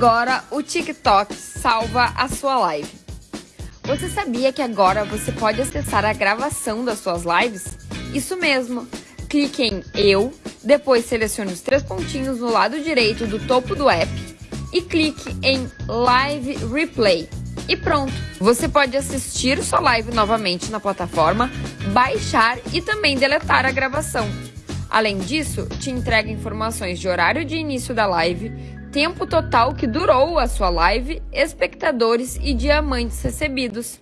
agora o TikTok salva a sua live. Você sabia que agora você pode acessar a gravação das suas lives? Isso mesmo. Clique em Eu, depois selecione os três pontinhos no lado direito do topo do app e clique em Live Replay. E pronto! Você pode assistir sua live novamente na plataforma, baixar e também deletar a gravação. Além disso, te entrega informações de horário de início da live, tempo total que durou a sua live, espectadores e diamantes recebidos.